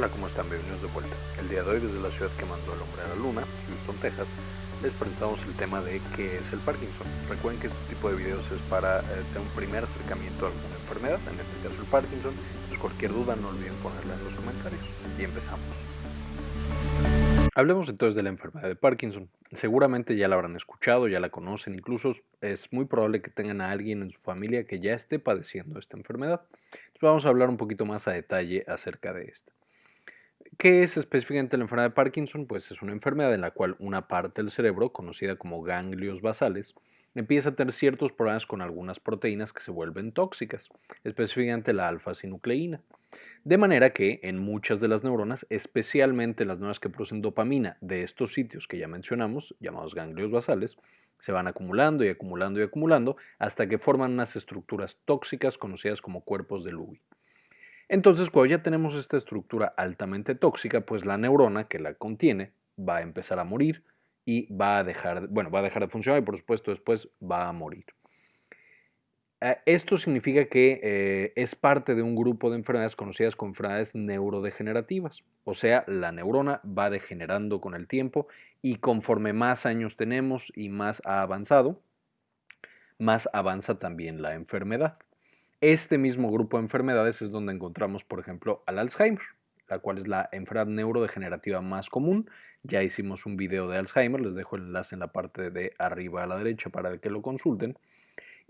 Hola, ¿cómo están? Bienvenidos de vuelta. El día de hoy, desde la ciudad que mandó el hombre a la luna, Houston, Texas, les presentamos el tema de qué es el Parkinson. Recuerden que este tipo de videos es para eh, tener un primer acercamiento a alguna enfermedad, en este caso el Parkinson. Entonces, cualquier duda no olviden ponerla en los comentarios. Y empezamos. Hablemos entonces de la enfermedad de Parkinson. Seguramente ya la habrán escuchado, ya la conocen, incluso es muy probable que tengan a alguien en su familia que ya esté padeciendo esta enfermedad. Entonces vamos a hablar un poquito más a detalle acerca de esta. ¿Qué es específicamente la enfermedad de Parkinson? Pues es una enfermedad en la cual una parte del cerebro, conocida como ganglios basales, empieza a tener ciertos problemas con algunas proteínas que se vuelven tóxicas, específicamente la alfa-sinucleína. De manera que en muchas de las neuronas, especialmente las neuronas que producen dopamina de estos sitios que ya mencionamos, llamados ganglios basales, se van acumulando y acumulando y acumulando hasta que forman unas estructuras tóxicas conocidas como cuerpos de Lewy. Entonces, cuando ya tenemos esta estructura altamente tóxica, pues la neurona que la contiene va a empezar a morir y va a dejar, bueno, va a dejar de funcionar y por supuesto después va a morir. Eh, esto significa que eh, es parte de un grupo de enfermedades conocidas como enfermedades neurodegenerativas, o sea, la neurona va degenerando con el tiempo y conforme más años tenemos y más ha avanzado, más avanza también la enfermedad. Este mismo grupo de enfermedades es donde encontramos, por ejemplo, al Alzheimer, la cual es la enfermedad neurodegenerativa más común. Ya hicimos un video de Alzheimer, les dejo el enlace en la parte de arriba a la derecha para que lo consulten.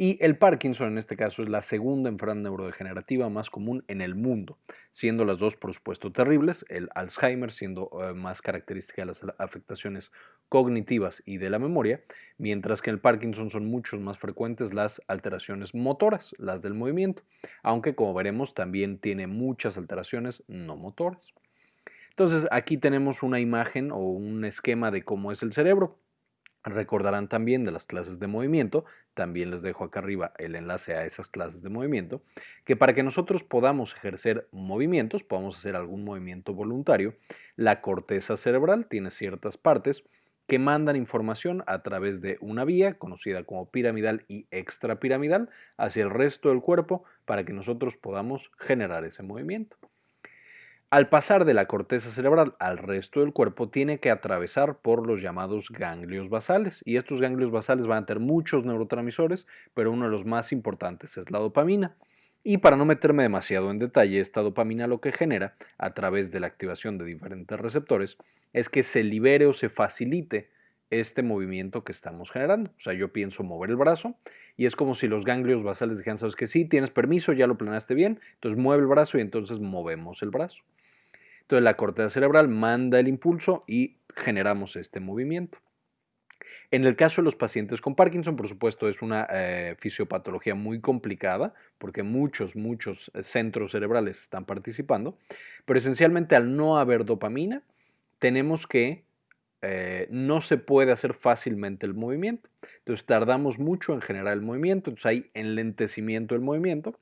Y el Parkinson en este caso es la segunda enfermedad neurodegenerativa más común en el mundo, siendo las dos por supuesto terribles, el Alzheimer siendo eh, más característica de las afectaciones cognitivas y de la memoria, mientras que en el Parkinson son muchos más frecuentes las alteraciones motoras, las del movimiento, aunque como veremos también tiene muchas alteraciones no motoras. Entonces aquí tenemos una imagen o un esquema de cómo es el cerebro. Recordarán también de las clases de movimiento, también les dejo acá arriba el enlace a esas clases de movimiento, que para que nosotros podamos ejercer movimientos, podamos hacer algún movimiento voluntario, la corteza cerebral tiene ciertas partes que mandan información a través de una vía conocida como piramidal y extrapiramidal hacia el resto del cuerpo para que nosotros podamos generar ese movimiento. Al pasar de la corteza cerebral al resto del cuerpo, tiene que atravesar por los llamados ganglios basales. Y estos ganglios basales van a tener muchos neurotransmisores, pero uno de los más importantes es la dopamina. Y para no meterme demasiado en detalle, esta dopamina lo que genera, a través de la activación de diferentes receptores, es que se libere o se facilite este movimiento que estamos generando. O sea, yo pienso mover el brazo y es como si los ganglios basales dijeran, sabes que sí, tienes permiso, ya lo planeaste bien, entonces mueve el brazo y entonces movemos el brazo. Entonces la corteza cerebral manda el impulso y generamos este movimiento. En el caso de los pacientes con Parkinson, por supuesto, es una eh, fisiopatología muy complicada porque muchos, muchos eh, centros cerebrales están participando, pero esencialmente al no haber dopamina, tenemos que eh, no se puede hacer fácilmente el movimiento. Entonces tardamos mucho en generar el movimiento, entonces hay enlentecimiento del movimiento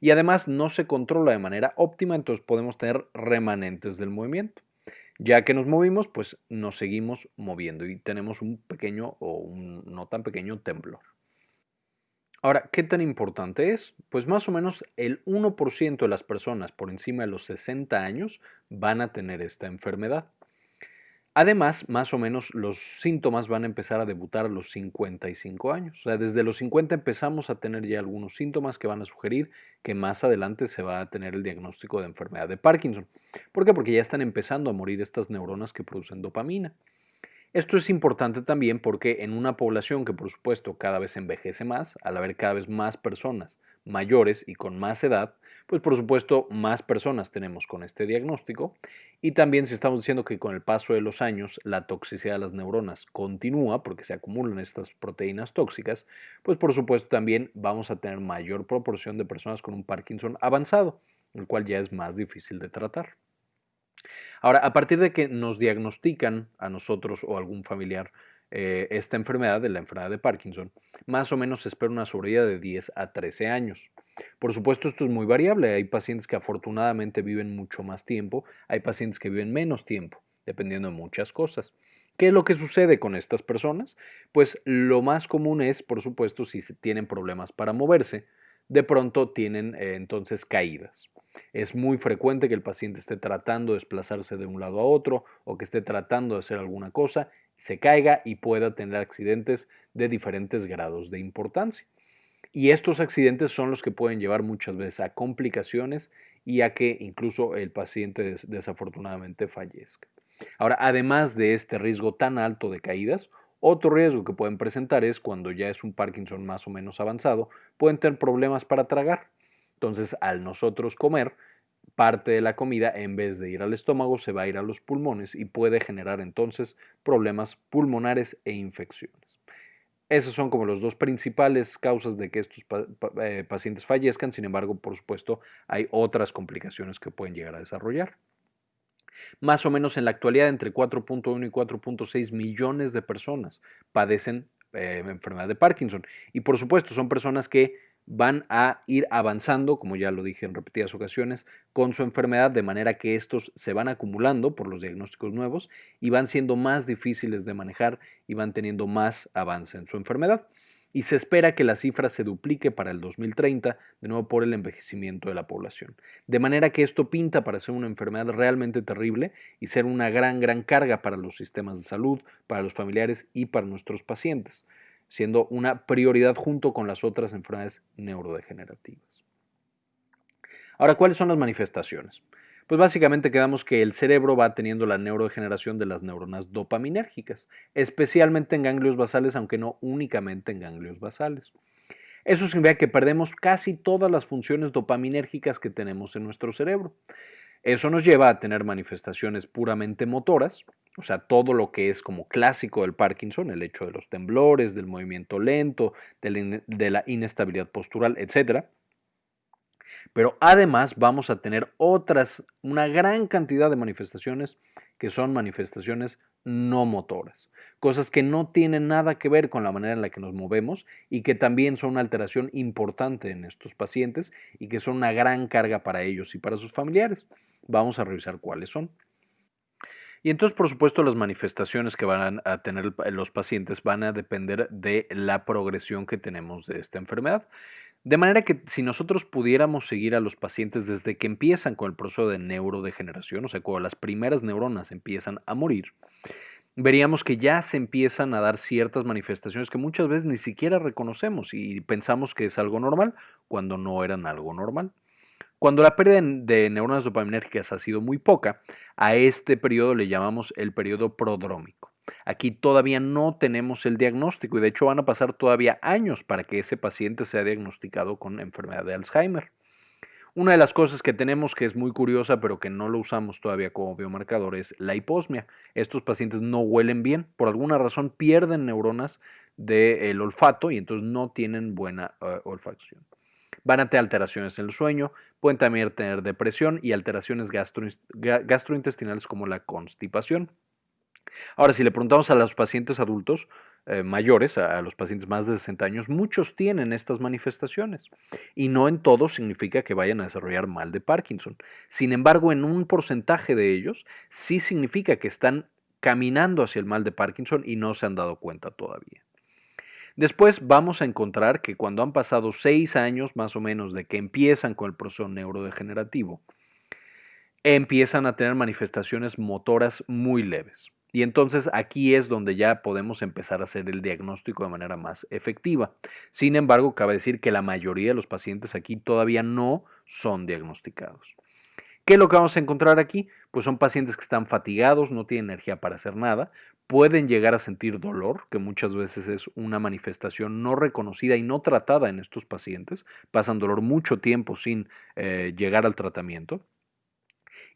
y además no se controla de manera óptima, entonces podemos tener remanentes del movimiento. Ya que nos movimos, pues nos seguimos moviendo y tenemos un pequeño o un no tan pequeño temblor. Ahora, ¿qué tan importante es? Pues más o menos el 1% de las personas por encima de los 60 años van a tener esta enfermedad. Además, más o menos los síntomas van a empezar a debutar a los 55 años. O sea, desde los 50 empezamos a tener ya algunos síntomas que van a sugerir que más adelante se va a tener el diagnóstico de enfermedad de Parkinson. ¿Por qué? Porque ya están empezando a morir estas neuronas que producen dopamina. Esto es importante también porque en una población que por supuesto cada vez envejece más, al haber cada vez más personas mayores y con más edad, pues por supuesto más personas tenemos con este diagnóstico y también si estamos diciendo que con el paso de los años la toxicidad de las neuronas continúa porque se acumulan estas proteínas tóxicas, pues por supuesto también vamos a tener mayor proporción de personas con un Parkinson avanzado, el cual ya es más difícil de tratar. Ahora, a partir de que nos diagnostican a nosotros o a algún familiar eh, esta enfermedad, de la enfermedad de Parkinson, más o menos se espera una sobrevida de 10 a 13 años. Por supuesto, esto es muy variable. Hay pacientes que afortunadamente viven mucho más tiempo, hay pacientes que viven menos tiempo, dependiendo de muchas cosas. ¿Qué es lo que sucede con estas personas? Pues lo más común es, por supuesto, si tienen problemas para moverse, de pronto tienen eh, entonces caídas. Es muy frecuente que el paciente esté tratando de desplazarse de un lado a otro o que esté tratando de hacer alguna cosa, se caiga y pueda tener accidentes de diferentes grados de importancia. Y estos accidentes son los que pueden llevar muchas veces a complicaciones y a que incluso el paciente desafortunadamente fallezca. Ahora, además de este riesgo tan alto de caídas, otro riesgo que pueden presentar es cuando ya es un Parkinson más o menos avanzado, pueden tener problemas para tragar. Entonces, al nosotros comer, parte de la comida, en vez de ir al estómago, se va a ir a los pulmones y puede generar entonces problemas pulmonares e infecciones. Esas son como las dos principales causas de que estos eh, pacientes fallezcan, sin embargo, por supuesto, hay otras complicaciones que pueden llegar a desarrollar. Más o menos en la actualidad, entre 4.1 y 4.6 millones de personas padecen eh, enfermedad de Parkinson. Y por supuesto, son personas que van a ir avanzando, como ya lo dije en repetidas ocasiones, con su enfermedad, de manera que estos se van acumulando por los diagnósticos nuevos y van siendo más difíciles de manejar y van teniendo más avance en su enfermedad. Y se espera que la cifra se duplique para el 2030, de nuevo por el envejecimiento de la población. De manera que esto pinta para ser una enfermedad realmente terrible y ser una gran, gran carga para los sistemas de salud, para los familiares y para nuestros pacientes siendo una prioridad junto con las otras enfermedades neurodegenerativas. Ahora, ¿cuáles son las manifestaciones? Pues básicamente quedamos que el cerebro va teniendo la neurodegeneración de las neuronas dopaminérgicas, especialmente en ganglios basales, aunque no únicamente en ganglios basales. Eso significa que perdemos casi todas las funciones dopaminérgicas que tenemos en nuestro cerebro. Eso nos lleva a tener manifestaciones puramente motoras, o sea, todo lo que es como clásico del Parkinson, el hecho de los temblores, del movimiento lento, de la inestabilidad postural, etc. Pero además vamos a tener otras, una gran cantidad de manifestaciones que son manifestaciones no motoras, cosas que no tienen nada que ver con la manera en la que nos movemos y que también son una alteración importante en estos pacientes y que son una gran carga para ellos y para sus familiares. Vamos a revisar cuáles son. Y entonces, por supuesto, las manifestaciones que van a tener los pacientes van a depender de la progresión que tenemos de esta enfermedad. De manera que si nosotros pudiéramos seguir a los pacientes desde que empiezan con el proceso de neurodegeneración, o sea, cuando las primeras neuronas empiezan a morir, veríamos que ya se empiezan a dar ciertas manifestaciones que muchas veces ni siquiera reconocemos y pensamos que es algo normal cuando no eran algo normal. Cuando la pérdida de neuronas dopaminérgicas ha sido muy poca, a este periodo le llamamos el periodo prodrómico. Aquí todavía no tenemos el diagnóstico y de hecho van a pasar todavía años para que ese paciente sea diagnosticado con enfermedad de Alzheimer. Una de las cosas que tenemos que es muy curiosa pero que no lo usamos todavía como biomarcador es la hiposmia. Estos pacientes no huelen bien, por alguna razón pierden neuronas del olfato y entonces no tienen buena eh, olfacción. Van a tener alteraciones en el sueño, pueden también tener depresión y alteraciones gastrointestinales como la constipación. Ahora, si le preguntamos a los pacientes adultos eh, mayores, a, los pacientes más de 60 años, muchos tienen estas manifestaciones y no en todos significa que vayan a desarrollar mal de Parkinson. Sin embargo, en un porcentaje de ellos sí significa que están caminando hacia el mal de Parkinson y no se han dado cuenta todavía. Después vamos a encontrar que cuando han pasado seis años más o menos de que empiezan con el proceso neurodegenerativo, empiezan a tener manifestaciones motoras muy leves. Y entonces aquí es donde ya podemos empezar a hacer el diagnóstico de manera más efectiva. Sin embargo, cabe decir que la mayoría de los pacientes aquí todavía no son diagnosticados. ¿Qué es lo que vamos a encontrar aquí? Pues son pacientes que están fatigados, no tienen energía para hacer nada, pueden llegar a sentir dolor, que muchas veces es una manifestación no reconocida y no tratada en estos pacientes, pasan dolor mucho tiempo sin eh, llegar al tratamiento,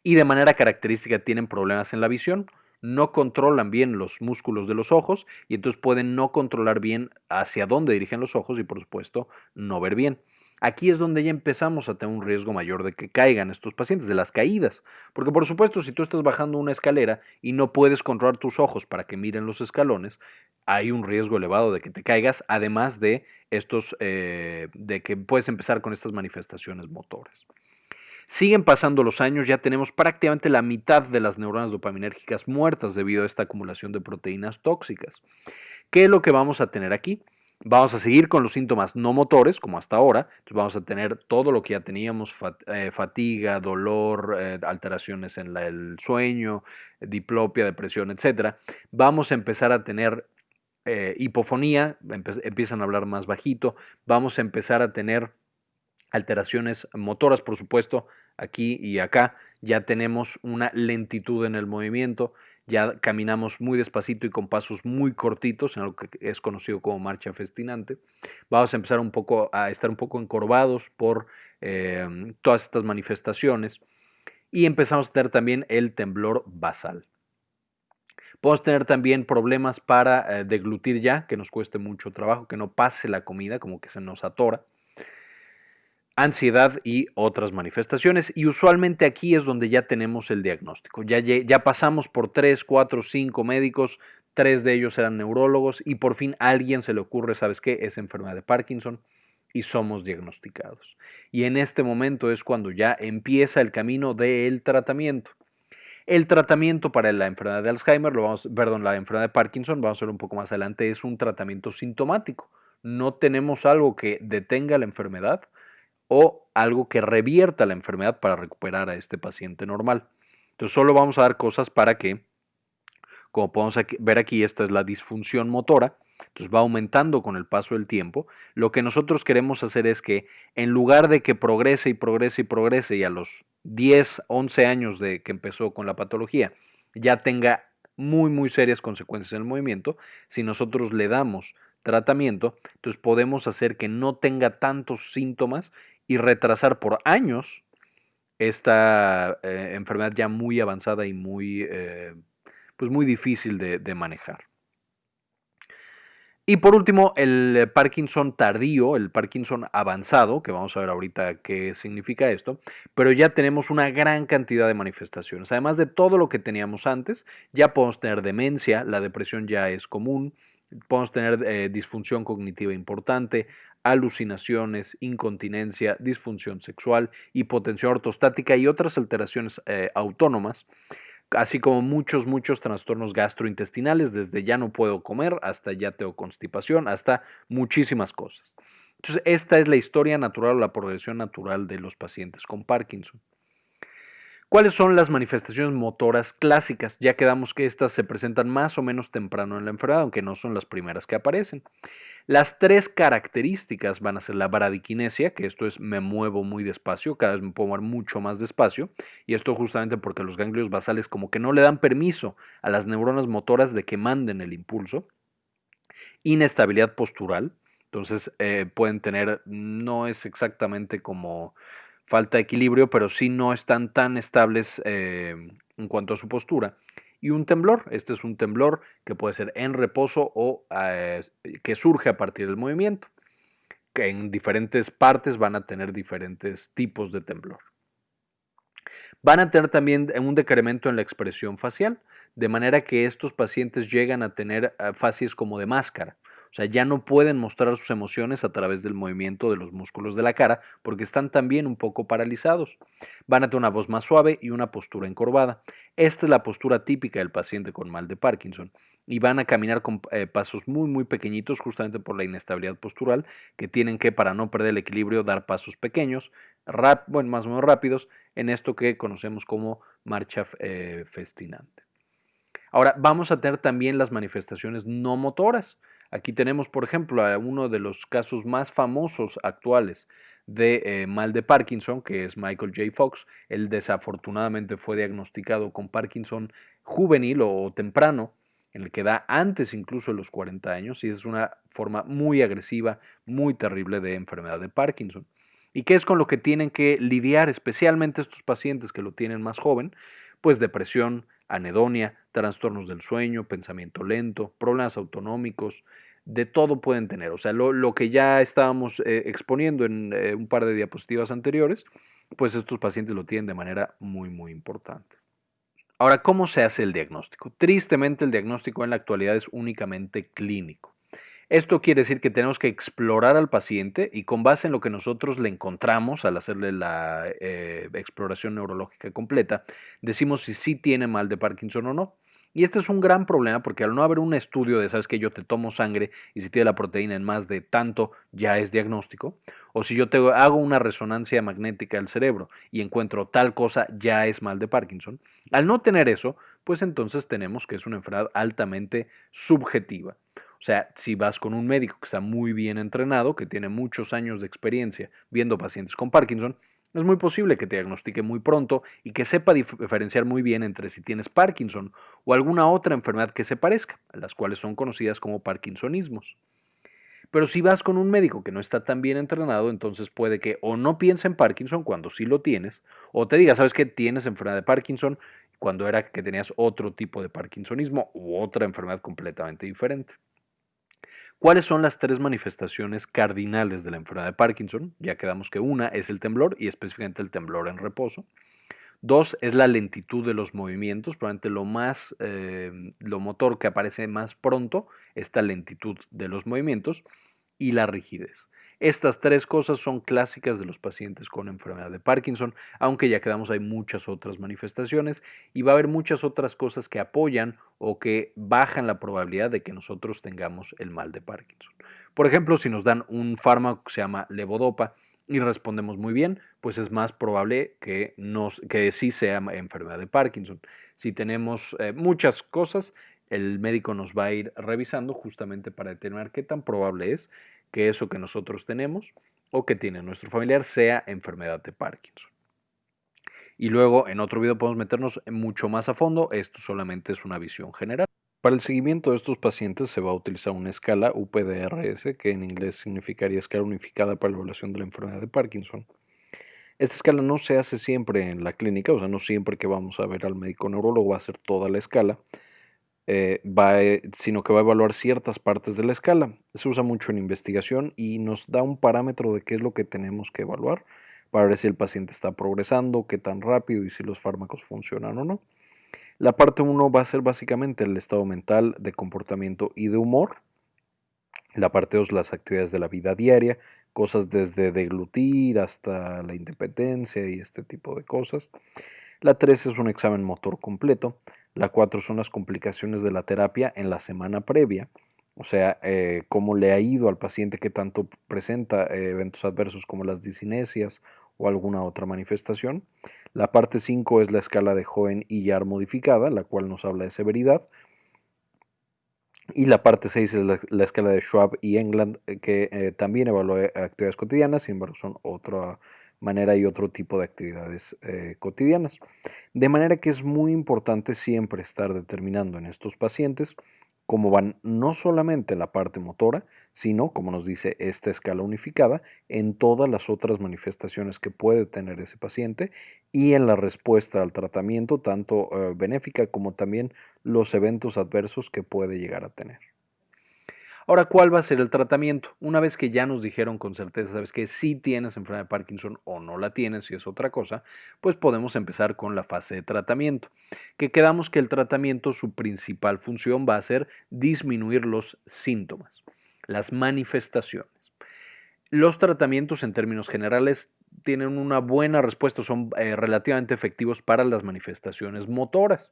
y de manera característica tienen problemas en la visión, no controlan bien los músculos de los ojos y entonces pueden no controlar bien hacia dónde dirigen los ojos y por supuesto no ver bien. Aquí es donde ya empezamos a tener un riesgo mayor de que caigan estos pacientes, de las caídas. Porque por supuesto, si tú estás bajando una escalera y no puedes controlar tus ojos para que miren los escalones, hay un riesgo elevado de que te caigas, además de estos, eh, de que puedes empezar con estas manifestaciones motoras. Siguen pasando los años, ya tenemos prácticamente la mitad de las neuronas dopaminérgicas muertas debido a esta acumulación de proteínas tóxicas. ¿Qué es lo que vamos a tener aquí? Vamos a seguir con los síntomas no motores, como hasta ahora. Entonces vamos a tener todo lo que ya teníamos, eh, fatiga, dolor, eh, alteraciones en el sueño, diplopia, depresión, etc. Vamos a empezar a tener eh, hipofonía, empiezan a hablar más bajito. Vamos a empezar a tener alteraciones motoras, por supuesto, aquí y acá. Ya tenemos una lentitud en el movimiento ya caminamos muy despacito y con pasos muy cortitos, en lo que es conocido como marcha festinante. Vamos a empezar un poco a estar un poco encorvados por em, todas estas manifestaciones y empezamos a tener también el temblor basal. Podemos tener también problemas para eh, deglutir ya, que nos cueste mucho trabajo, que no pase la comida, como que se nos atora ansiedad y otras manifestaciones. Y usualmente aquí es donde ya tenemos el diagnóstico. Ya, ya pasamos por tres, cuatro, cinco médicos, tres de ellos eran neurólogos y por fin a alguien se le ocurre, ¿sabes qué? Es enfermedad de Parkinson y somos diagnosticados. Y en este momento es cuando ya empieza el camino del tratamiento. El tratamiento para la enfermedad de Alzheimer, lo vamos, perdón, la enfermedad de Parkinson, vamos a ver un poco más adelante, es un tratamiento sintomático. No tenemos algo que detenga la enfermedad, o algo que revierta la enfermedad para recuperar a este paciente normal. Entonces solo vamos a dar cosas para que, como podemos ver aquí, esta es la disfunción motora, entonces va aumentando con el paso del tiempo. Lo que nosotros queremos hacer es que en lugar de que progrese y progrese y progrese y a los 10, 11 años de que empezó con la patología ya tenga muy, muy serias consecuencias en el movimiento, si nosotros le damos tratamiento, entonces podemos hacer que no tenga tantos síntomas y retrasar por años esta eh, enfermedad ya muy avanzada y muy, eh, pues muy difícil de, manejar. Y por último, el Parkinson tardío, el Parkinson avanzado, que vamos a ver ahorita qué significa esto, pero ya tenemos una gran cantidad de manifestaciones. Además de todo lo que teníamos antes, ya podemos tener demencia, la depresión ya es común, podemos tener eh, disfunción cognitiva importante, alucinaciones, incontinencia, disfunción sexual, hipotensión ortostática y otras alteraciones eh, autónomas, así como muchos, muchos trastornos gastrointestinales, desde ya no puedo comer hasta ya tengo constipación, hasta muchísimas cosas. Entonces, esta es la historia natural o la progresión natural de los pacientes con Parkinson. ¿Cuáles son las manifestaciones motoras clásicas? Ya quedamos que estas se presentan más o menos temprano en la enfermedad, aunque no son las primeras que aparecen. Las tres características van a ser la bradiquinesia, que esto es me muevo muy despacio, cada vez me puedo mover mucho más despacio, y esto justamente porque los ganglios basales como que no le dan permiso a las neuronas motoras de que manden el impulso. Inestabilidad postural, entonces eh, pueden tener, no es exactamente como falta de equilibrio, pero sí no están tan estables eh, en cuanto a su postura. Y un temblor, este es un temblor que puede ser en reposo o eh, que surge a partir del movimiento, que en diferentes partes van a tener diferentes tipos de temblor. Van a tener también un decremento en la expresión facial, de manera que estos pacientes llegan a tener eh, facies como de máscara. Sea, ya no pueden mostrar sus emociones a través del movimiento de los músculos de la cara porque están también un poco paralizados. Van a tener una voz más suave y una postura encorvada. Esta es la postura típica del paciente con mal de Parkinson. Y van a caminar con eh, pasos muy, muy pequeñitos justamente por la inestabilidad postural que tienen que, para no perder el equilibrio, dar pasos pequeños, bueno, más o menos rápidos, en esto que conocemos como marcha eh, festinante. Ahora, vamos a tener también las manifestaciones no motoras. Aquí tenemos, por ejemplo, a uno de los casos más famosos actuales de eh, mal de Parkinson, que es Michael J. Fox. Él desafortunadamente fue diagnosticado con Parkinson juvenil o temprano, en el que da antes incluso de los 40 años, y es una forma muy agresiva, muy terrible de enfermedad de Parkinson. ¿Y qué es con lo que tienen que lidiar especialmente estos pacientes que lo tienen más joven? Pues depresión, anedonia, trastornos del sueño, pensamiento lento, problemas autonómicos, de todo pueden tener. O sea, lo, que ya estábamos eh, exponiendo en eh, un par de diapositivas anteriores, pues estos pacientes lo tienen de manera muy, muy importante. Ahora, ¿cómo se hace el diagnóstico? Tristemente, el diagnóstico en la actualidad es únicamente clínico. Esto quiere decir que tenemos que explorar al paciente y con base en lo que nosotros le encontramos al hacerle la eh, exploración neurológica completa, decimos si sí tiene mal de Parkinson o no. Y este es un gran problema porque al no haber un estudio de, sabes que yo te tomo sangre y si tiene la proteína en más de tanto ya es diagnóstico, o si yo te hago una resonancia magnética del cerebro y encuentro tal cosa ya es mal de Parkinson, al no tener eso, pues entonces tenemos que es una enfermedad altamente subjetiva. Sea, si vas con un médico que está muy bien entrenado, que tiene muchos años de experiencia viendo pacientes con Parkinson, es muy posible que te diagnostique muy pronto y que sepa diferenciar muy bien entre si tienes Parkinson o alguna otra enfermedad que se parezca, las cuales son conocidas como parkinsonismos. Pero si vas con un médico que no está tan bien entrenado, entonces puede que o no piense en Parkinson cuando sí lo tienes, o te diga, sabes que tienes enfermedad de Parkinson cuando era que tenías otro tipo de parkinsonismo u otra enfermedad completamente diferente. ¿Cuáles son las tres manifestaciones cardinales de la enfermedad de Parkinson? Ya quedamos que una es el temblor y específicamente el temblor en reposo. Dos es la lentitud de los movimientos, probablemente lo más, eh, lo motor que aparece más pronto, esta lentitud de los movimientos y la rigidez. Estas tres cosas son clásicas de los pacientes con enfermedad de Parkinson, aunque ya quedamos hay muchas otras manifestaciones y va a haber muchas otras cosas que apoyan o que bajan la probabilidad de que nosotros tengamos el mal de Parkinson. Por ejemplo, si nos dan un fármaco que se llama levodopa y respondemos muy bien, pues es más probable que, sí sea enfermedad de Parkinson. Si tenemos eh, muchas cosas, el médico nos va a ir revisando justamente para determinar qué tan probable es que eso que nosotros tenemos o que tiene nuestro familiar sea enfermedad de Parkinson. Y luego en otro video podemos meternos mucho más a fondo, esto solamente es una visión general. Para el seguimiento de estos pacientes se va a utilizar una escala UPDRS, que en inglés significaría escala unificada para la evaluación de la enfermedad de Parkinson. Esta escala no se hace siempre en la clínica, o sea, no siempre que vamos a ver al médico neurólogo va a hacer toda la escala, eh, va, eh, sino que va a evaluar ciertas partes de la escala. Se usa mucho en investigación y nos da un parámetro de qué es lo que tenemos que evaluar para ver si el paciente está progresando, qué tan rápido y si los fármacos funcionan o no. La parte 1 va a ser básicamente el estado mental, de comportamiento y de humor. La parte 2 las actividades de la vida diaria, cosas desde deglutir hasta la independencia y este tipo de cosas. La 3 es un examen motor completo. La 4 son las complicaciones de la terapia en la semana previa, o sea, eh, cómo le ha ido al paciente que tanto presenta eh, eventos adversos como las disinesias o alguna otra manifestación. La parte 5 es la escala de Joen y Yar modificada, la cual nos habla de severidad. Y la parte 6 es la, escala de Schwab y England, eh, que también evalúa actividades cotidianas, sin embargo son otra manera y otro tipo de actividades eh, cotidianas. De manera que es muy importante siempre estar determinando en estos pacientes cómo van no solamente la parte motora, sino, como nos dice esta escala unificada, en todas las otras manifestaciones que puede tener ese paciente y en la respuesta al tratamiento, tanto eh, benéfica como también los eventos adversos que puede llegar a tener. Ahora, ¿cuál va a ser el tratamiento? Una vez que ya nos dijeron con certeza, sabes que sí tienes enfermedad de Parkinson o no la tienes, si es otra cosa, pues podemos empezar con la fase de tratamiento. Que quedamos que el tratamiento, su principal función va a ser disminuir los síntomas, las manifestaciones. Los tratamientos en términos generales tienen una buena respuesta, son eh, relativamente efectivos para las manifestaciones motoras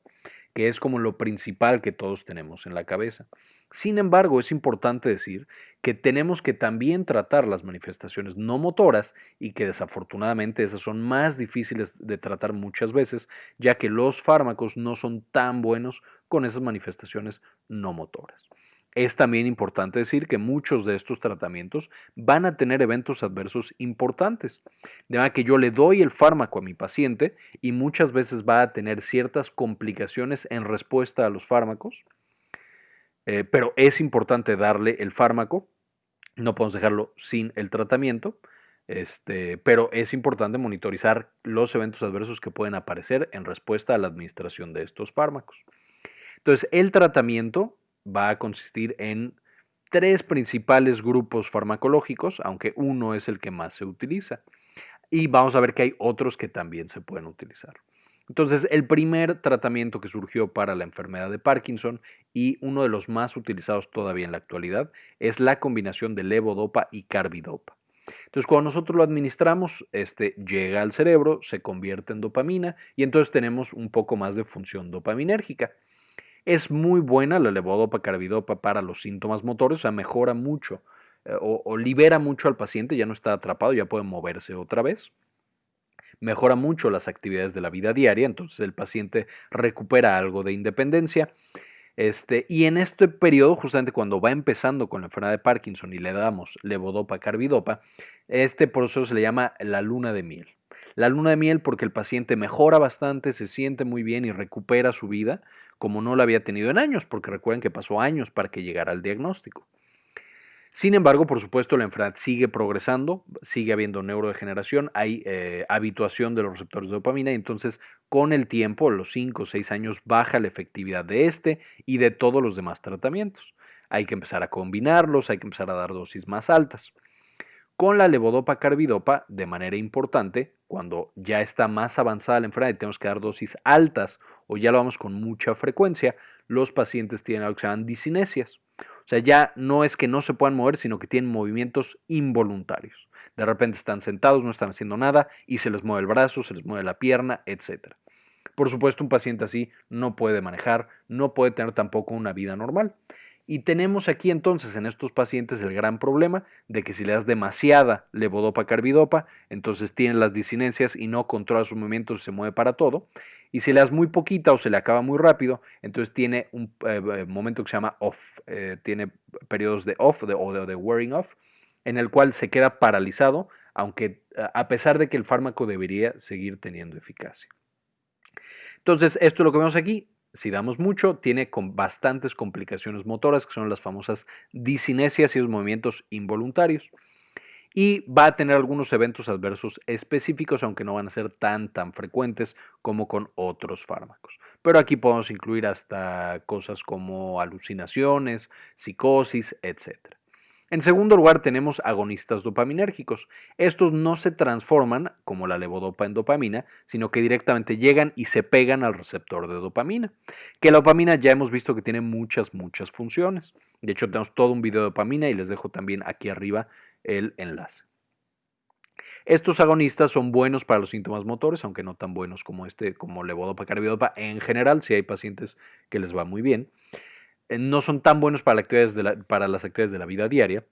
que es como lo principal que todos tenemos en la cabeza. Sin embargo, es importante decir que tenemos que también tratar las manifestaciones no motoras y que desafortunadamente esas son más difíciles de tratar muchas veces, ya que los fármacos no son tan buenos con esas manifestaciones no motoras. Es también importante decir que muchos de estos tratamientos van a tener eventos adversos importantes. De manera que yo le doy el fármaco a mi paciente y muchas veces va a tener ciertas complicaciones en respuesta a los fármacos, eh, pero es importante darle el fármaco. No podemos dejarlo sin el tratamiento. Este, pero es importante monitorizar los eventos adversos que pueden aparecer en respuesta a la administración de estos fármacos. Entonces, el tratamiento va a consistir en tres principales grupos farmacológicos, aunque uno es el que más se utiliza. Y vamos a ver que hay otros que también se pueden utilizar. Entonces, el primer tratamiento que surgió para la enfermedad de Parkinson y uno de los más utilizados todavía en la actualidad es la combinación de levodopa y carbidopa. Entonces, cuando nosotros lo administramos, este llega al cerebro, se convierte en dopamina y entonces tenemos un poco más de función dopaminérgica. Es muy buena la levodopa carbidopa para los síntomas motores, o sea, mejora mucho eh, o, libera mucho al paciente, ya no está atrapado, ya puede moverse otra vez. Mejora mucho las actividades de la vida diaria, entonces el paciente recupera algo de independencia. Este, y en este periodo, justamente cuando va empezando con la enfermedad de Parkinson y le damos levodopa carbidopa, este proceso se le llama la luna de miel. La luna de miel porque el paciente mejora bastante, se siente muy bien y recupera su vida como no la había tenido en años, porque recuerden que pasó años para que llegara al diagnóstico. Sin embargo, por supuesto, la enfermedad sigue progresando, sigue habiendo neurodegeneración, hay eh, habituación de los receptores de dopamina y entonces con el tiempo, los 5 o 6 años, baja la efectividad de este y de todos los demás tratamientos. Hay que empezar a combinarlos, hay que empezar a dar dosis más altas. Con la levodopa carbidopa, de manera importante, cuando ya está más avanzada la enfermedad y tenemos que dar dosis altas o ya lo vamos con mucha frecuencia, los pacientes tienen algo que se llaman disinesias. O sea, ya no es que no se puedan mover, sino que tienen movimientos involuntarios. De repente están sentados, no están haciendo nada y se les mueve el brazo, se les mueve la pierna, etc. Por supuesto, un paciente así no puede manejar, no puede tener tampoco una vida normal. Y tenemos aquí entonces en estos pacientes el gran problema de que si le das demasiada levodopa carbidopa, entonces tiene las disinencias y no controla sus movimientos se mueve para todo. Y si le das muy poquita o se le acaba muy rápido, entonces tiene un eh, eh, momento que se llama off, eh, tiene periodos de off de, o de wearing off, en el cual se queda paralizado, aunque a pesar de que el fármaco debería seguir teniendo eficacia. Entonces, esto es lo que vemos aquí si damos mucho, tiene con bastantes complicaciones motoras, que son las famosas disinesias y los movimientos involuntarios. Y va a tener algunos eventos adversos específicos, aunque no van a ser tan, tan frecuentes como con otros fármacos. Pero aquí podemos incluir hasta cosas como alucinaciones, psicosis, etc. En segundo lugar, tenemos agonistas dopaminérgicos. Estos no se transforman como la levodopa en dopamina, sino que directamente llegan y se pegan al receptor de dopamina. Que la dopamina ya hemos visto que tiene muchas, muchas funciones. De hecho, tenemos todo un video de dopamina y les dejo también aquí arriba el enlace. Estos agonistas son buenos para los síntomas motores, aunque no tan buenos como este, como levodopa carbidopa en general, si hay pacientes que les va muy bien. Eh, no son tan buenos para, para las actividades de la vida diaria,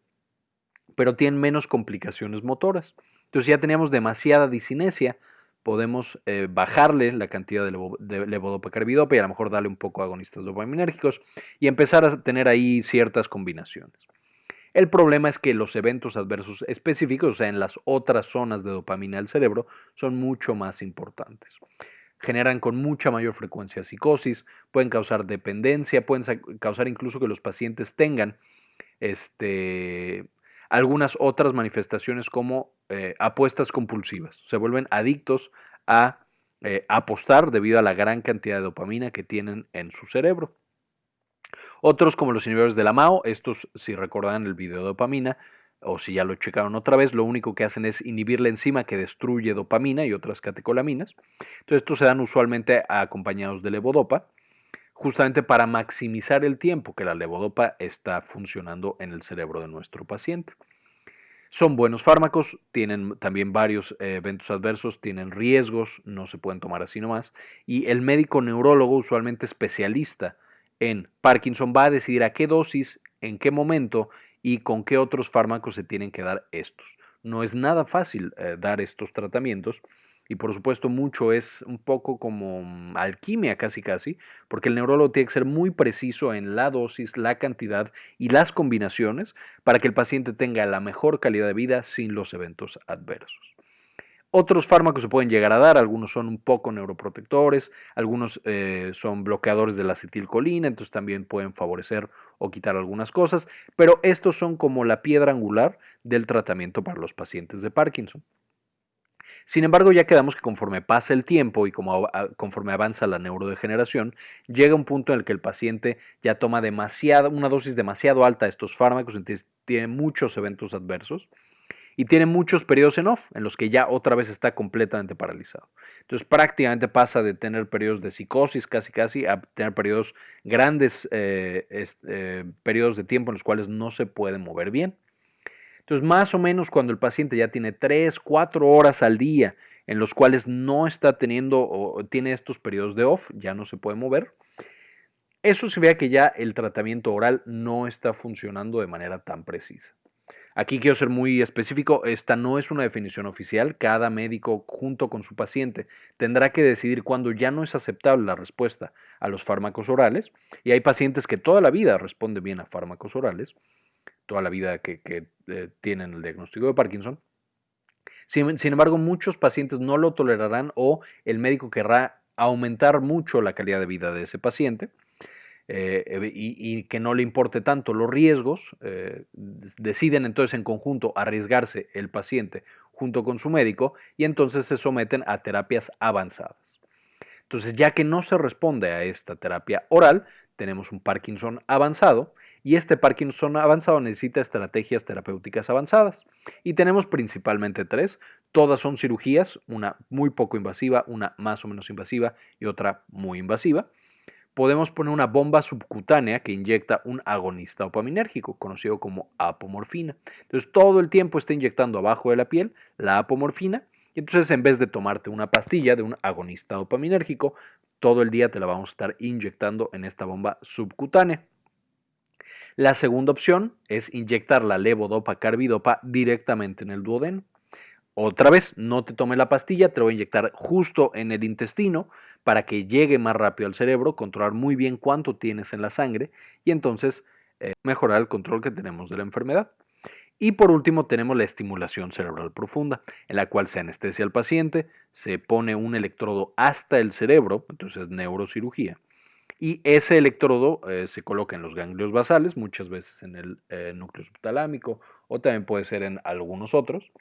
pero tienen menos complicaciones motoras. Entonces ya teníamos demasiada disinesia, podemos eh, bajarle la cantidad de, levodopa carbidopa y a lo mejor darle un poco de agonistas dopaminérgicos y empezar a tener ahí ciertas combinaciones. El problema es que los eventos adversos específicos, o sea, en las otras zonas de dopamina del cerebro, son mucho más importantes generan con mucha mayor frecuencia psicosis, pueden causar dependencia, pueden causar incluso que los pacientes tengan este, algunas otras manifestaciones como eh, apuestas compulsivas. Se vuelven adictos a eh, apostar debido a la gran cantidad de dopamina que tienen en su cerebro. Otros como los inhibidores de la MAO, estos si recordan el video de dopamina, o si ya lo checaron otra vez, lo único que hacen es inhibir la enzima que destruye dopamina y otras catecolaminas. Entonces, estos se dan usualmente acompañados de levodopa, justamente para maximizar el tiempo que la levodopa está funcionando en el cerebro de nuestro paciente. Son buenos fármacos, tienen también varios eh, eventos adversos, tienen riesgos, no se pueden tomar así nomás. Y el médico neurólogo, usualmente especialista en Parkinson, va a decidir a qué dosis, en qué momento y con qué otros fármacos se tienen que dar estos. No es nada fácil eh, dar estos tratamientos y por supuesto mucho es un poco como mm, alquimia casi casi, porque el neurólogo tiene que ser muy preciso en la dosis, la cantidad y las combinaciones para que el paciente tenga la mejor calidad de vida sin los eventos adversos. Otros fármacos se pueden llegar a dar, algunos son un poco neuroprotectores, algunos eh, son bloqueadores de la acetilcolina, entonces también pueden favorecer o quitar algunas cosas, pero estos son como la piedra angular del tratamiento para los pacientes de Parkinson. Sin embargo, ya quedamos que conforme pasa el tiempo y como conforme avanza la neurodegeneración, llega un punto en el que el paciente ya toma una dosis demasiado alta de estos fármacos, entonces tiene muchos eventos adversos y tiene muchos periodos en off, en los que ya otra vez está completamente paralizado. Entonces prácticamente pasa de tener periodos de psicosis casi casi a tener periodos grandes, eh, eh, periodos de tiempo en los cuales no se puede mover bien. Entonces más o menos cuando el paciente ya tiene 3, 4 horas al día en los cuales no está teniendo o tiene estos periodos de off, ya no se puede mover, Eso significa que ya el tratamiento oral no está funcionando de manera tan precisa. Aquí quiero ser muy específico, esta no es una definición oficial, cada médico junto con su paciente tendrá que decidir cuándo ya no es aceptable la respuesta a los fármacos orales y hay pacientes que toda la vida responden bien a fármacos orales, toda la vida que, eh, tienen el diagnóstico de Parkinson. Sin, sin embargo, muchos pacientes no lo tolerarán o el médico querrá aumentar mucho la calidad de vida de ese paciente eh, y, que no le importe tanto los riesgos, eh, deciden entonces en conjunto arriesgarse el paciente junto con su médico y entonces se someten a terapias avanzadas. Entonces, ya que no se responde a esta terapia oral, tenemos un Parkinson avanzado y este Parkinson avanzado necesita estrategias terapéuticas avanzadas. Y tenemos principalmente tres. Todas son cirugías, una muy poco invasiva, una más o menos invasiva y otra muy invasiva podemos poner una bomba subcutánea que inyecta un agonista dopaminérgico, conocido como apomorfina. Entonces todo el tiempo está inyectando abajo de la piel la apomorfina y entonces en vez de tomarte una pastilla de un agonista dopaminérgico, todo el día te la vamos a estar inyectando en esta bomba subcutánea. La segunda opción es inyectar la levodopa carbidopa directamente en el duodeno. Otra vez, no te tome la pastilla, te lo voy a inyectar justo en el intestino para que llegue más rápido al cerebro, controlar muy bien cuánto tienes en la sangre y entonces eh, mejorar el control que tenemos de la enfermedad. Y por último tenemos la estimulación cerebral profunda, en la cual se anestesia al paciente, se pone un electrodo hasta el cerebro, entonces neurocirugía, y ese electrodo eh, se coloca en los ganglios basales, muchas veces en el eh, núcleo subtalámico o también puede ser en algunos otros,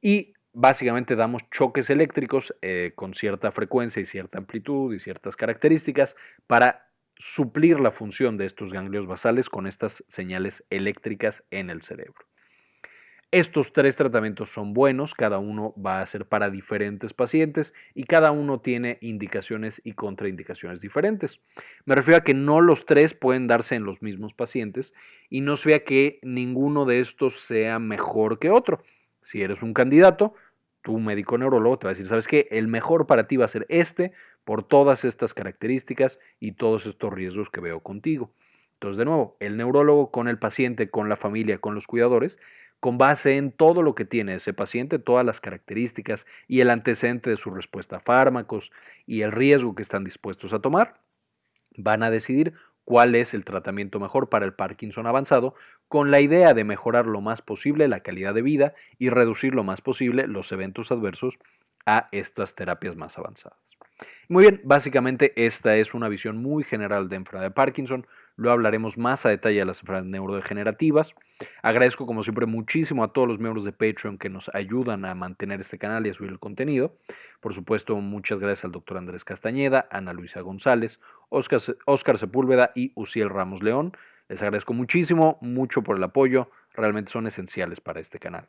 y básicamente damos choques eléctricos eh, con cierta frecuencia y cierta amplitud y ciertas características para suplir la función de estos ganglios basales con estas señales eléctricas en el cerebro. Estos tres tratamientos son buenos, cada uno va a ser para diferentes pacientes y cada uno tiene indicaciones y contraindicaciones diferentes. Me refiero a que no los tres pueden darse en los mismos pacientes y no se vea que ninguno de estos sea mejor que otro. Si eres un candidato, tu médico neurólogo te va a decir, ¿sabes qué? El mejor para ti va a ser este por todas estas características y todos estos riesgos que veo contigo. Entonces, de nuevo, el neurólogo con el paciente, con la familia, con los cuidadores, con base en todo lo que tiene ese paciente, todas las características y el antecedente de su respuesta a fármacos y el riesgo que están dispuestos a tomar, van a decidir cuál es el tratamiento mejor para el Parkinson avanzado, con la idea de mejorar lo más posible la calidad de vida y reducir lo más posible los eventos adversos a estas terapias más avanzadas. Muy bien, básicamente esta es una visión muy general de enfermedad de Parkinson. Lo hablaremos más a detalle de las enfermedades neurodegenerativas. Agradezco como siempre muchísimo a todos los miembros de Patreon que nos ayudan a mantener este canal y a subir el contenido. Por supuesto, muchas gracias al doctor Andrés Castañeda, Ana Luisa González, Oscar, Sepúlveda y Uciel Ramos León. Les agradezco muchísimo, mucho por el apoyo. Realmente son esenciales para este canal.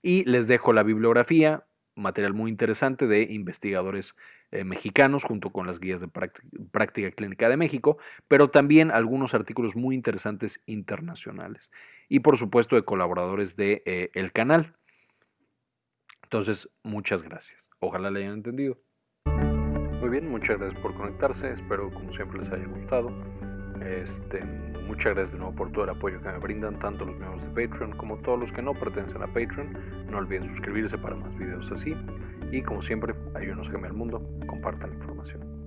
Y les dejo la bibliografía, material muy interesante de investigadores eh, mexicanos junto con las guías de práctica, clínica de México, pero también algunos artículos muy interesantes internacionales y por supuesto de colaboradores del de, eh, canal. Entonces, muchas gracias. Ojalá le hayan entendido. Muy bien, muchas gracias por conectarse. Espero como siempre les haya gustado. Este, muchas gracias de nuevo por todo el apoyo que me brindan, tanto los miembros de Patreon como todos los que no pertenecen a Patreon. No olviden suscribirse para más videos así. Y como siempre, ayúdenos a cambiar el mundo, compartan la información.